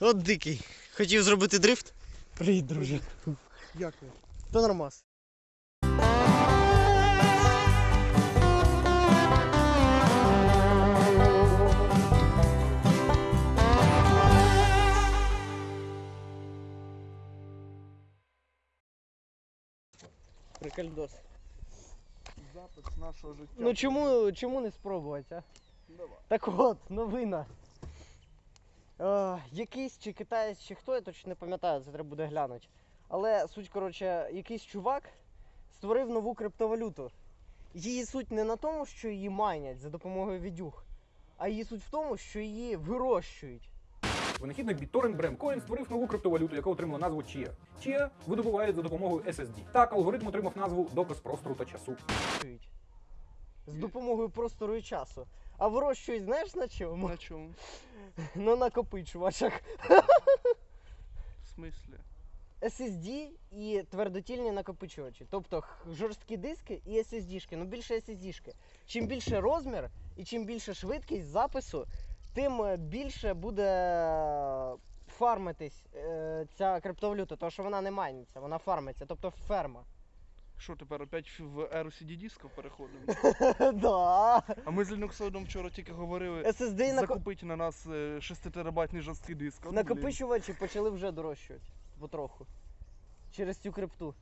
От дикий. Хотів зробити дрифт. Привіт, друже. Дякую. То нормас. Прикольдос. Запис нашого життя. Ну чому, чому не спробувати, а? Давай. Так от, новина. Е, якийсь чи китаєць, чи хто, я точно не пам'ятаю, це треба буде глянути. Але суть, коротше, якийсь чувак створив нову криптовалюту. Її суть не на тому, що її майнять за допомогою відюх, а її суть в тому, що її вирощують. Винахідник BitTorrent Брем Коін створив нову криптовалюту, яка отримала назву Chia. Chia видобувають за допомогою SSD. Так, алгоритм отримав назву доказ простору та часу. Вирощують. З допомогою простору і часу. А вирощують, знаєш на чому? На чому? На накопичувачах. В смислі? SSD і твердотільні накопичувачі. Тобто жорсткі диски і SSD-шки. Ну більше SSD-шки. Чим більше розмір і чим більше швидкість запису, тим е, більше буде фармитись е, ця криптовалюта, тому що вона не майниться, вона фармиться, тобто ферма. Що тепер опять в еру CD дисків переходимо? Да. А ми з Linux вчора тільки говорили SSD і закупити на нас 6 терабайтний жорсткий диск. Накопичувачі почали вже дорожчувати потроху. Через цю крипту.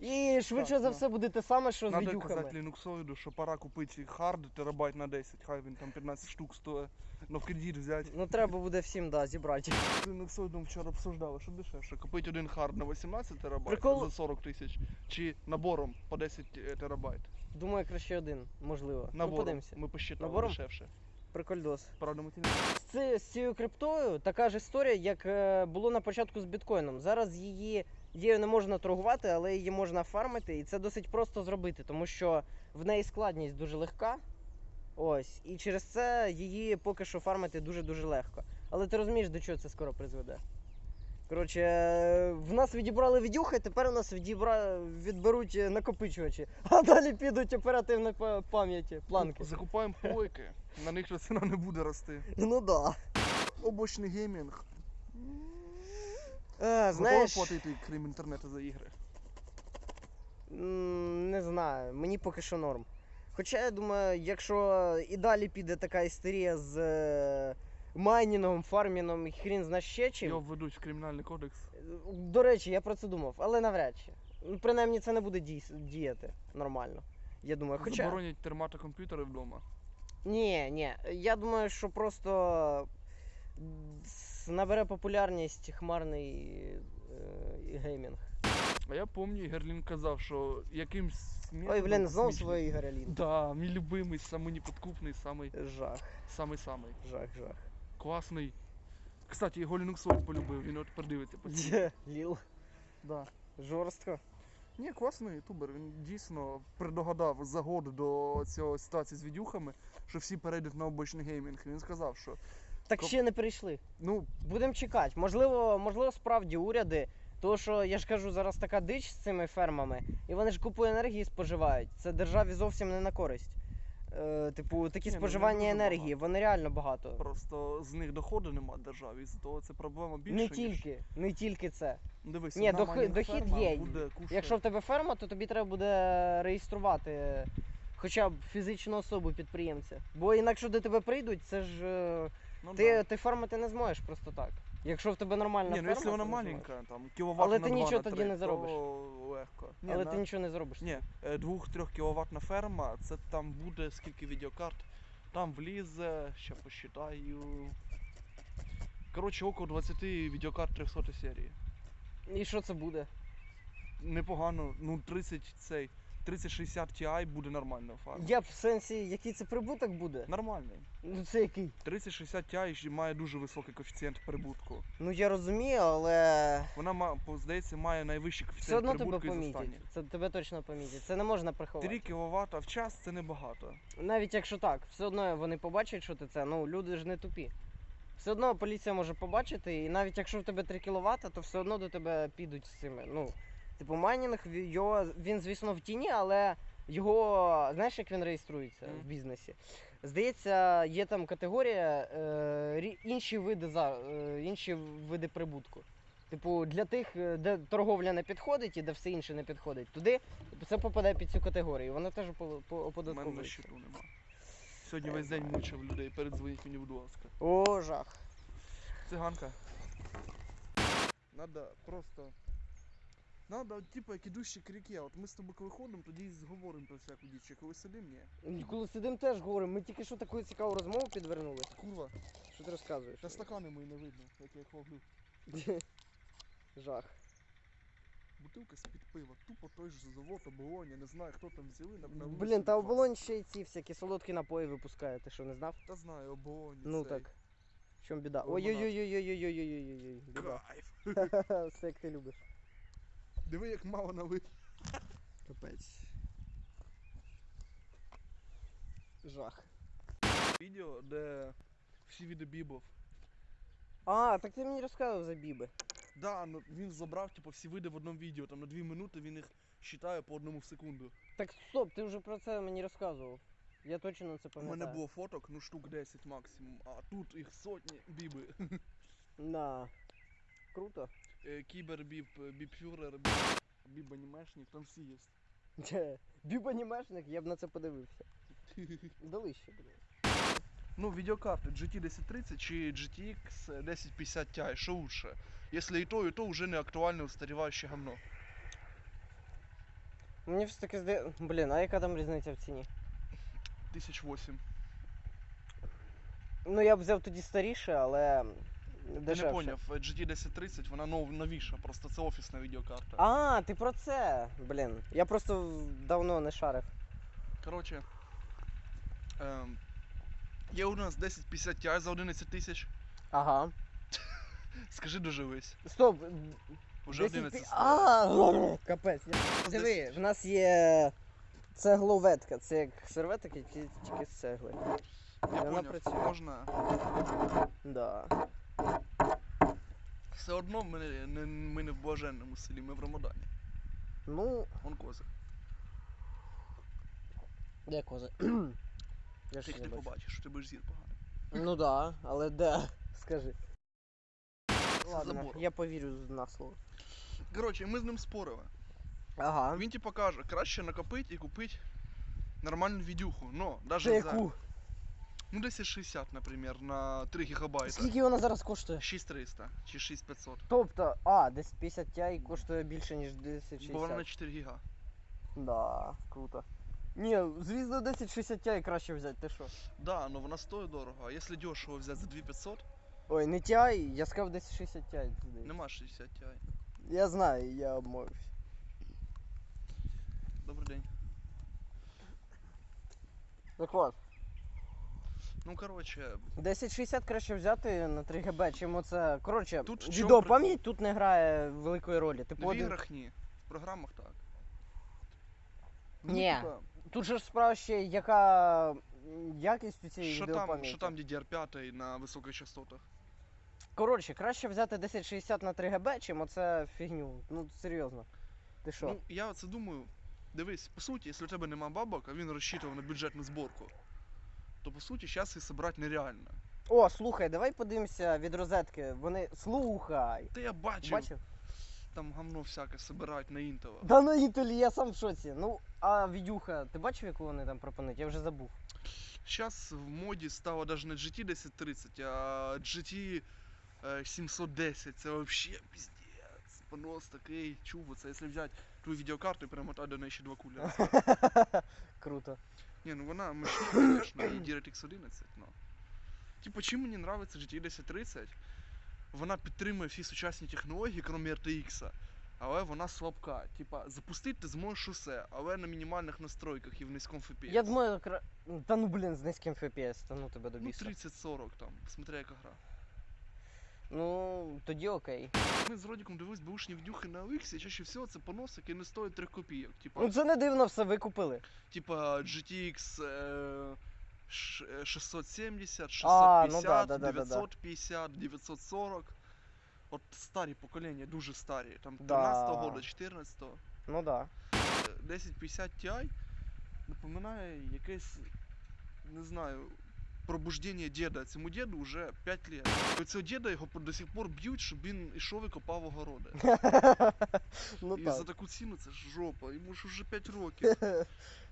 І швидше Так, за да. все буде те саме, що з Надо відюхами. казати Linux, що пора купити хард терабайт на 10, хай він там 15 штук стоїть, но в кредит взяти. Ну треба буде всім да, зібрати. З Linux вчора обсуждали, що дешевше, купити один хард на 18 терабайт Прикол- за 40 тисяч, чи набором по 10 терабайт. Думаю, краще один, можливо. Ну, Набором. подивимося. Ми посчитали Набором? дешевше. Прикольдос. Правда, ми ті- З, ці- з цією криптою така ж історія, як е, було на початку з біткоїном. Зараз її її не можна торгувати, але її можна фармити, і це досить просто зробити, тому що в неї складність дуже легка. Ось, і через це її поки що фармити дуже-дуже легко. Але ти розумієш, до чого це скоро призведе. Коротше, в нас відібрали відюхи, тепер у нас відібра... відберуть накопичувачі, а далі підуть оперативні пам'яті, планки. Закупаємо плойки, на них же ціна не буде рости. Ну да. Обочний геймінг. Е, Знаєш... знаєш, платити, крім інтернету, за ігри. не знаю, мені поки що норм. Хоча я думаю, якщо і далі піде така історія з е, майнінгом, фарміном і хрін зна ще чим. Його введуть в кримінальний кодекс. До речі, я про це думав, але навряд чи. Ну, принаймні це не буде дій- діяти нормально. Я думаю, хоча. Заборонять термати комп'ютери вдома. Ні, ні. Я думаю, що просто набере популярність хмарний е, геймінг. А я пам'ятаю, Герлін казав, що якимсь Ой, блін, знову свої Ігор Алін. Да, мій любимий, самий неподкупний, самий, Жах, самий самий. жах, жах. Класний. Кстати, його Linux полюбив, він от тепер дивиться постійно. Є, Ліл. Да. Жорстко. Ні, класний ютубер. Він дійсно предогадав за год до цього ситуації з відюхами, що всі перейдуть на обичний геймінг. Він сказав, що Так ще не прийшли. ну Будемо чекати. Можливо, можливо, справді уряди. Тому що я ж кажу, зараз така дич з цими фермами, і вони ж купу енергії споживають. Це державі зовсім не на користь. Е, типу, такі Ні, ну, споживання дуже енергії, багато. вони реально багато. просто з них доходу нема державі, з того це проблема більше. Не ніж- тільки, не тільки це. Дивись, Ні, одна дохи- дохід ферма є. Буде кушати. Якщо в тебе ферма, то тобі треба буде реєструвати хоча б фізичну особу підприємця. Бо інакше до тебе прийдуть, це ж е, ну, ти, да. ти фармити не зможеш просто так. Якщо в тебе нормальна Ні, ну якщо вона ти не зможеш. маленька, там кіловат Але на ти два, нічого на тоді не заробиш. То легко. Ні, Але на... ти нічого не зробиш. Ні, 2-3 кіловатна ферма, це там буде скільки відеокарт. Там влізе, ще посчитаю. Коротше, около 20 відеокарт 300 серії. І що це буде? Непогано, ну 30 цей. 3060 Ti буде нормально фарма. Я б в сенсі, який це прибуток буде? Нормальний. Ну це який? 3060 Ti ще має дуже високий коефіцієнт прибутку. Ну я розумію, але Вона ма- по- здається має найвищий все коефіцієнт одно тебе прибутку із помітять. останніх. Це тебе точно помітять. Це не можна приховати. 3 кВт в час це небагато. Навіть якщо так, все одно вони побачать, що ти це. Ну люди ж не тупі. Все одно поліція може побачити, і навіть якщо в тебе 3 кВт, то все одно до тебе підуть з цими. Ну, типу, майнінг, його, він, звісно, в тіні, але Його, знаєш, як він реєструється в бізнесі? Здається, є там категорія е, інші види за е, інші види прибутку. Типу, для тих, е, де торговля не підходить і де все інше не підходить, туди це попадає під цю категорію. Воно теж по, по У мене на щиту нема. Сьогодні весь день мучив людей, передзвоніть мені, будь ласка. О, жах. Циганка. Надо просто. Надо, типу, як ідущі к ріки, от ми з тобою коли ходимо, тоді зговоримо про всяку діч. Коли сидимо, ні. Коли сидимо теж говоримо, ми тільки що таку цікаву розмову підвернули. Курва, Що ти розказуєш? та стакани мої не видно, як я їх ловлю. Жах. Бутилка з-під пива, тупо той ж завод, оболонь, я не знаю, хто там взяли на, вулиці Блін, та оболонь ще й ці всякі солодкі напої випускає, ти що не знав? Та знаю, оболонь. Ну цей. так. В чому біда? Лимонад. Ой-ой-ой-ой-ой-ой-ой-ой. Біда. Кайф. Все як ти любиш. Диви, як мало налив. Капець. Жах. Відео, де всі види бібов. А, так ти мені розказував за біби. Да, ну він забрав типу, всі види в одному відео, там на 2 минути він їх считає по одному в секунду. Так стоп, ти вже про це мені розказував. Я точно це У мене було фоток, ну штук 10 максимум, а тут їх сотні біби. Да. Круто. Е, Кібербіб, е, бібфюрер, біб, біб анімешник, там всі є. Біб анімешник, я б на це подивився. Далище, блін. Ну, відеокарти GT 1030 чи GTX 1050 Ti, що лучше? Якщо і то, і то вже не актуальне устаріваюче гамно. Мені все таки здає. Блін, а яка там різниця в ціні? 1008. Ну я б взяв тоді старіше, але. Дешевше. не поняв, е, GT 1030 вона нов, новіша, просто це офісна відеокарта. А, ти про це. Блін. Я просто давно не шарив. Коротше, ем, є у нас 1050 Ti за 11 тисяч. Ага. Скажи доживись. Стоп. Уже 11 ти- стало. А, капець. Диви, в нас є цегловетка. Це як серветики, тільки з цегли. Я поняв, працює. можна. Да. Все одно ми не, не, ми не в блаженному селі, ми в Рамадані. Ну, Вон кози. де кози? Я Ти ж їх не не бачу. побачиш, тебе ж зір поганий. Ну да, але де? Скажи. Ладно, забор. я повірю на слово. Коротше, ми з ним спорили. Ага. Він типу каже, краще накопити і купити нормальну відюху. Но, даже Це за, яку? Ну 1060, наприклад, на 3 гігабайта. Скільки вона зараз коштує? 6300 чи 6500. Тобто, а, десь 50 Ti коштує більше, ніж 1060. Бо вона на 4 гіга. Да, круто. Ні, звісно, 1060 Ti краще взяти, ти що? Да, но вона стоїть дорого. А якщо дешево взяти за 2500, Ой, не Ti, я сказав 1060 Ti. здається. нема 60 Ti. Я знаю, я обмовився. Добрий день. Так от, Ну коротше, 1060 краще взяти на 3 ГБ, чим оце. Коротше, Тут в чому відеопам'ять тут не грає великої ролі. Типу, в один- іграх ні, в програмах так. Ні. типа, Тут же ж справа ще яка м, якість у цієї що там, відеопам'яті. що там DDR5 на високих частотах. Коротше, краще взяти 1060 на 3 ГБ, чим оце фігню. Ну, серйозно. Ти що? Ну, я оце думаю, дивись, по суті, якщо у тебе нема бабок, а він розчитував на бюджетну зборку, то по суті зараз їх зібрати нереально. О, слухай, давай подивимося від розетки. Вони. Слухай! Та я бачив, Бачив? там гамно всяке собирають на інтело. Да на інтелі я сам в шоці. Ну, а відюха, ти бачив, яку вони там пропонують? Я вже забув. Зараз в моді стало навіть не GT 1030, а GT е, 710. Це взагалі піздець. Понос такий, чув, це якщо взяти твою відеокарту і перемотати до неї ще два кулера. Круто. Ні, ну вона мощна, звісно, і DirectX 11, но. Типу, чим мені нравиться GT 1030? Вона підтримує всі сучасні технології, крім RTX, але вона слабка. Типа, запустити ти зможеш усе, але на мінімальних настройках і в низькому FPS. Я думаю, кра... Та ну блін, з низьким FPS, та ну тебе до Ну, біса. 30-40 там, смотря яка гра. Ну, тоді окей. Ми з Родіком дивились бушні вдюхи на OX, і чаще всього це понос, який не стоїть 3 копійок. Типа, Ну це не дивно все, ви купили. типа GTX е, ш- е, 670, А, 650, ну да, да, да, да, да. 950, 940. От старі покоління, дуже старі. Там Да. 13-го года, 14-го. Ну да. Е, 1050 Ti напоминає якесь, не знаю, пробуждення діда. Цьому діду вже 5 років. І цього діда його до сих пор б'ють, щоб він ішов і копав огороди. ну і за таку ціну це ж жопа, йому ж вже 5 років.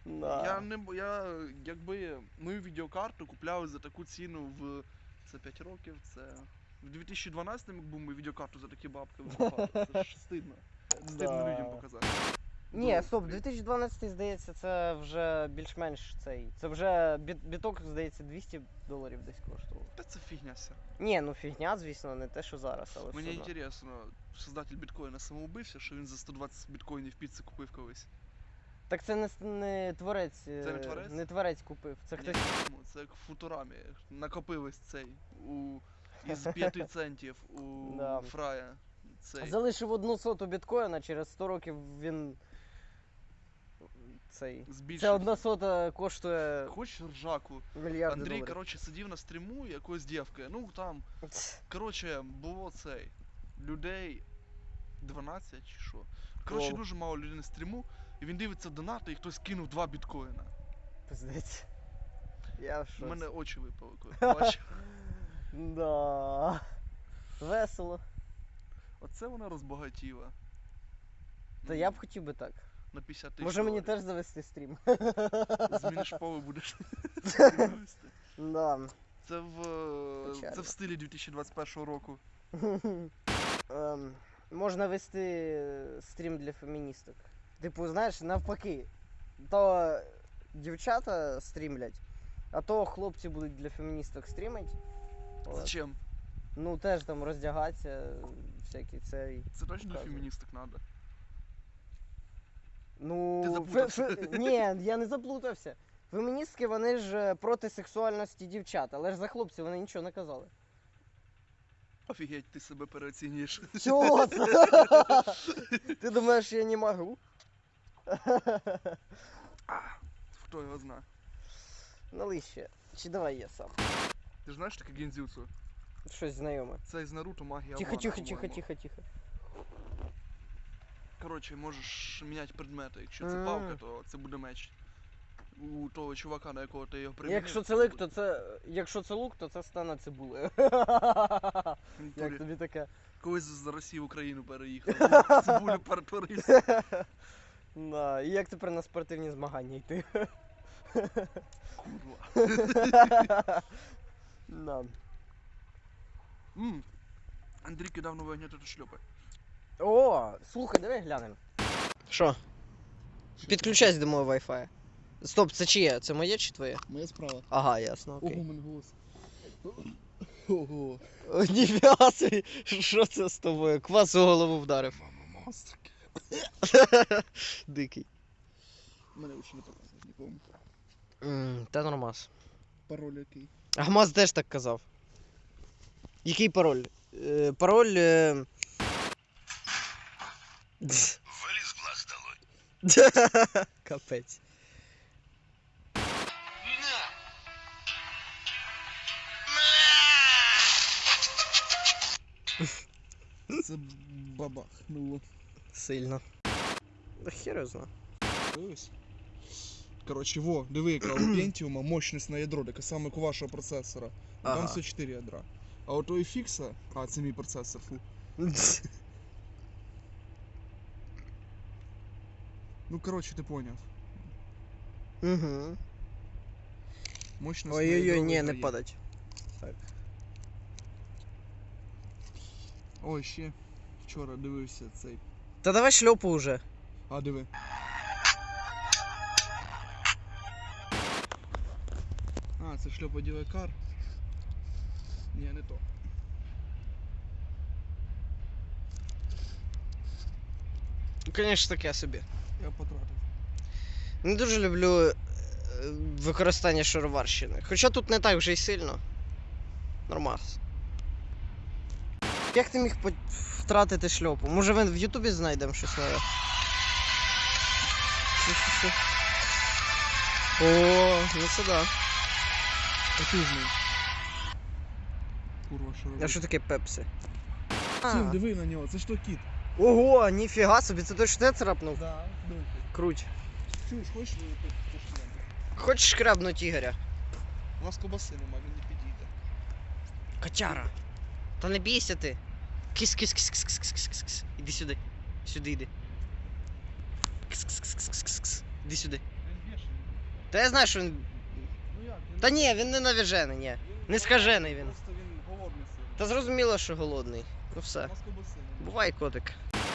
Да. Я не б- я якби мою відеокарту купляв за таку ціну в це 5 років, це в 2012 му якби ми відеокарту за такі бабки викупали. Це ж стидно. Стидно Да. людям показати. Ні, Ну, стоп, 2012 здається, це вже більш-менш цей. Це вже біт, біток, здається, 200 доларів десь коштував. Та це фігня вся. Ні, ну фігня, звісно, не те, що зараз, але Мені все одно. інтересно, создатель біткоїна самоубився, що він за 120 біткоїнів піци купив колись. Так це не, с- не творець. Це не е, творець? Не творець купив. Це Ні, хтось. ну, Це як в футурамі. Накопилось цей у із 5 центів у Да. фрая. Цей. Залишив одну соту біткоїна, через 100 років він. Цей. Збільшився. одна сота коштує Хочеш ржаку? мільярди Андрій, доларів. коротше, сидів на стріму якоїсь дівки. Ну там, коротше, було цей. Людей 12 чи що. Коротше, LOL. дуже мало людей на стріму, і він дивиться донати, і хтось кинув 2 біткоїна. Пиздець. Я в У шоці. мене очі випали, коли побачив. Да. Весело. Оце вона розбагатіла. Та я б хотів би так. На 50 тисяч. Може мені теж завести стрім. Зміниш поле будеш. Да. Це в Печально. це в стилі 2021 року. Ем, можна вести е, стрім для феміністок. Типу, знаєш, навпаки. То дівчата стрімлять, а то хлопці будуть для феміністок стрімити. От. Зачем? Ну теж там роздягатися, всякі цей. Це точно для Показує. феміністок треба. Ну, Ти заплутався. ні, я не заплутався. Феміністки вони ж е, проти сексуальності дівчат, але ж за хлопців вони нічого не казали. Офігеть, ти себе переоцінюєш. Чого це? Ти думаєш, я не можу? Хто його знає? Налий ще. Чи давай я сам? Ти ж знаєш таке гензюцу? Щось знайоме. Це із Наруто магія Тихо, обману, тихо, тихо, по-моєму. тихо, тихо. Коротше, можеш міняти предмети. Якщо це М. палка, то це буде меч. У того чувака, на якого ти його примінив. Якщо це лик, то це. Якщо це лук, то це стане цибулею. Він Як тобі таке? Колись з Росії в Україну переїхав. Цибулю перетворився. Да. І як тепер на спортивні змагання йти? Курва. Да. М. Андрій кидав нове гнято шльопи. О, слухай, давай глянемо. Що? Підключайся до мого Wi-Fi. Стоп, це чиє? Це моє чи твоє? Моя справа. Ага, ясно, окей. мене голос. Ого. О, Ніфіга собі, що це з тобою? Квас у голову вдарив. Мама монстрик. Дикий. Мене ще не показують нікому. М, Та нормас. Пароль який. Гамаз теж так казав. Який пароль? Е, пароль. Е... Валіз глаз долой. Капець. На! Це бабахнуло. Сильно. Да хер його зна. Дивись. Коротше, во, диви, яка у Pentium мощність на ядро, така саме як у вашого процесора. Там Ага. все 4 ядра. А от у фікса, а це мій процесор, фу. Ну, коротше, ти поняв. Угу. Мощність на Ой-ой-ой, ядро ні, не виграє. падать. Так. Ой, ще вчора дивився цей. Та давай шльопу уже. А, диви. А, це шльопа кар. Ні, не то. Ну, Звісно, таке собі. Я потратив. Не дуже люблю е, використання шароварщини. Хоча тут не так вже й сильно. Нормас. Як ти міг втратити шльопу? Може ми в Ютубі знайдемо щось нове? О, ну це да. Потужний. Курва, робить? А що таке пепсі? Син, диви на нього, це ж то кіт. Ого, ніфіга собі, це точно ти царапнув? Да, диви. Круть. Чуєш, хочеш е, по- по? Хочеш шкрябнуть Ігоря? У нас ковбаси нема, він не підійде. Котяра. Та не бійся ти. Кис, кис, кис, кис, кис, кис, кис, кис, кис. Іди сюди. Сюди йди. Кис, кис, кис, кис, кис, кис, кис. Іди сюди. Він бешений. Та я знаю, що він. Ну як? Він... Та ні, він не навіжений, ні. не скажений він. Просто він голодний сильно. Та зрозуміло, що голодний. Ну У все. нас ковбаси нема. Бувай, котик.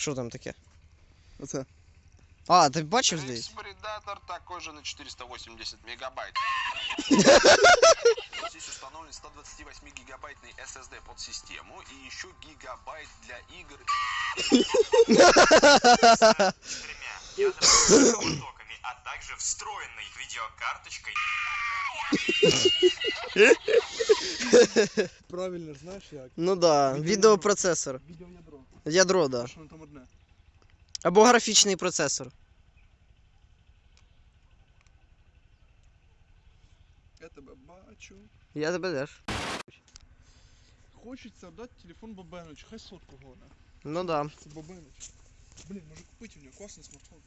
Що там таке? Оце. А, ти бачив здесь? Предатор такой же на 480 мегабайт. Здесь установлен 128 гигабайтный SSD под систему и еще гигабайт для игр. тремя ядерными потоками, а также встроенной видеокарточкой Правильно, знаєш як? Ну да, Відео- відеопроцесор. Відеоядро. Ядро, да. Що воно там одне? Або графічний процесор. Я тебе бачу. Я тебе теж. Хочеться дати телефон Бабеновичу, хай сотку гоне. Ну да. Це Бабенович. Блін, може купити у нього класний смартфон.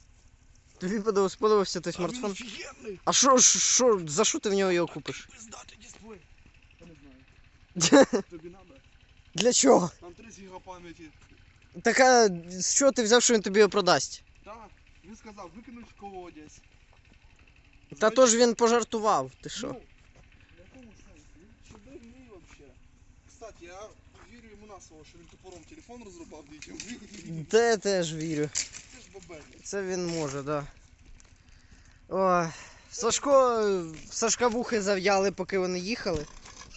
Тобі подобав- сподобався той А він смартфон. офігенний! А що, що- що, за що ти в нього його купиш? Пиздатий дисплей. Я не знаю. Тобі надо? Для чого? Там 30 гіга пам'яті. Так а з чого ти взяв, що він тобі його продасть? Так, він сказав, викинуть в колодязь. Та то ж він пожартував, ти що? Ну, в якому сенсі? Він чудовний вообще. Кстати, я вірю йому на слово, що він топором телефон розрубав дітям. Та я теж вірю. Це ж бабель. Це він може, да. Ой. Сашко, Сашка вухи зав'яли, поки вони їхали.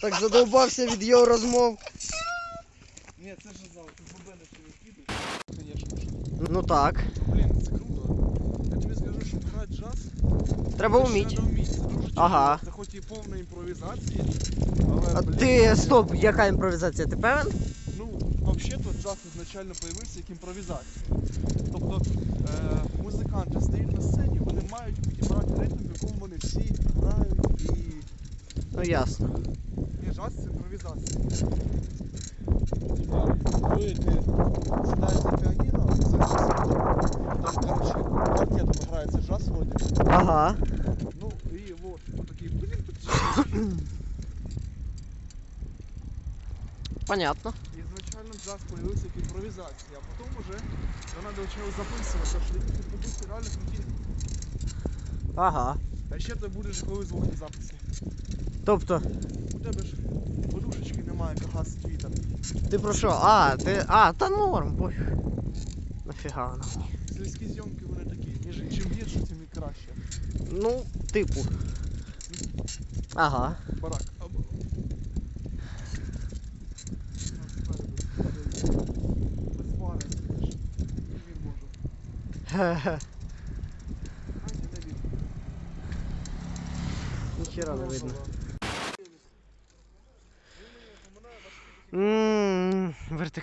Так задовбався від його розмов. Ні, це ж зал, ти бабеля ще не підеш. Звісно ж. Ну так. Блін, це круто. Я тобі скажу, що грати джаз Треба вміти. Ага. Це хоч і повна імпровізація, але, А блін, ти стоп, яка імпровізація? Ти певен? Ну, взагалі-то джаз ізначально появився як імпровізація. Тобто е, музиканти стоять на сцені, вони мають підібрати ритм, в якому вони всі грають і. Ну ясно. Ні, джаз це імпровізація. Тепер, коли ти сідаєш піаніно, це там, коротше, грається джаз вроді. Ага. Ну і вот, отакий. Понятно. Ізначально джаз появився як імпровізація, а потім уже вона почала записувати, що такі композиції реально круті. Ага. А ще ти будеш коли звуки записи. Тобто, У тебе ж немає, газ твітер. ти про що? А, ти. А, та норм, пофіг. Нафіга вона. Сільські зйомки вони такі, ніж чим гірше, тим і краще. Ну, типу. Ага. Барак. Або. Без фари, знаєш. І він може. Хе-хе. А, ні, не він. Ніхіра не видно.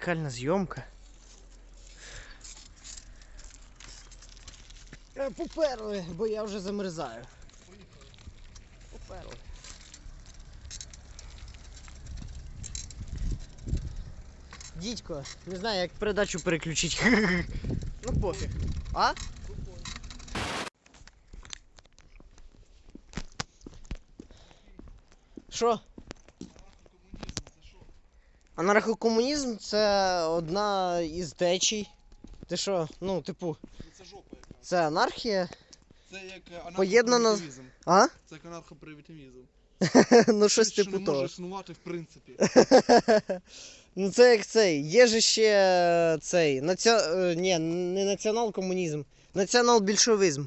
Вертикальна зйомка. Е, Поперли, бо я вже замерзаю. Поперли. Дідько, не знаю, як передачу переключити. ну пофіг. А? Що? Анархокомунізм це одна із течій. Ти що, ну, типу, Це жопа яка. це анархія. Це як анархопривітимізм. А? Це як анархопривітимізм. ну щось що типу не того. може існувати в принципі. Ну це як цей. Є же ще е, цей. Наці... е, Ні, не націонал-комунізм. Націонал-більшовизм.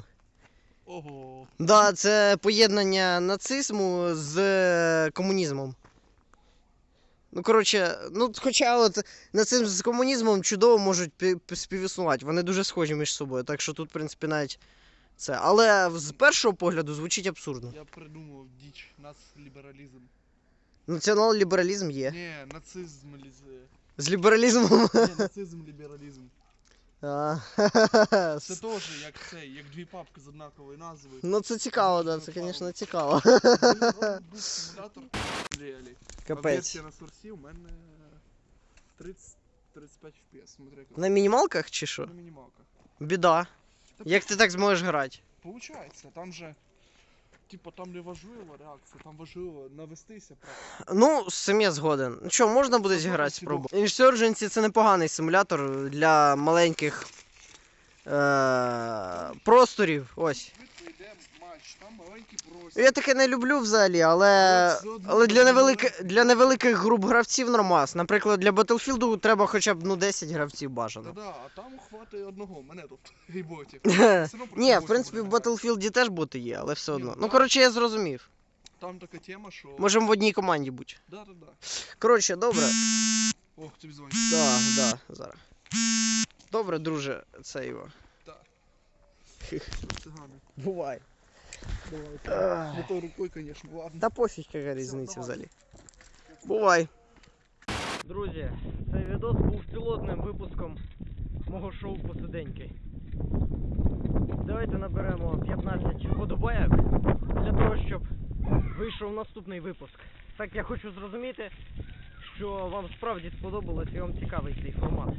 Ого. Да, це поєднання нацизму з е, комунізмом. Ну, коротше, ну, хоча от нацизм з комунізмом чудово можуть пі- пі- співіснувати. Вони дуже схожі між собою. Так що тут, в принципі, навіть це. Але з першого погляду звучить абсурдно. Я придумав діч, нацлібералізм. Націонал-лібералізм є. Ні, нацизм лізе. З лібералізмом. Ні, нацизм лібералізм. Це теж як цей, як дві папки з однаковою назвою. Ну це цікаво, да, це, звісно, цікаво. Був був симулятор реалі. А Капець. версія на сурсі у мене 30 35 FPS, смотри. як На мінімалках чи що? на мінімалках. Біда. Як ти так зможеш грати? Получається, там же. Типу, там не важлива реакція, там важливо навестися правильно. Ну, з цим я згоден. Ну що, можна буде зіграти спробувати. Insurgency це непоганий симулятор для маленьких е- просторів. Ось. Швидко там маленький простір. Я таке не люблю взагалі, але. Але Але для, дуже для невеликих груп гравців нормас. Наприклад, для Battlefield треба хоча б ну, 10 гравців бажано. Та-да, а там хватить одного, мене тут, і ботів. Ні, в принципі, в Battlefield теж боти є, але все одно. ну Ну, коротше, я зрозумів. Там така тема, що. Можемо в одній команді бути. Да, да, да. Коротше, добре. Ох, тобі дзвонить. Да, да, зараз. Добре, друже, це його. Цигани. Бувай. Давай. Не то рукою, звісно, ладно. Та пофіг, яка різниця взагалі. Бувай. Друзі, цей відос був пілотним випуском мого шоу посиденьки. Давайте наберемо 15 вподобайок для того, щоб вийшов наступний випуск. Так я хочу зрозуміти, що вам справді сподобалось і вам цікавий цей формат.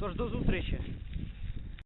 Тож до зустрічі!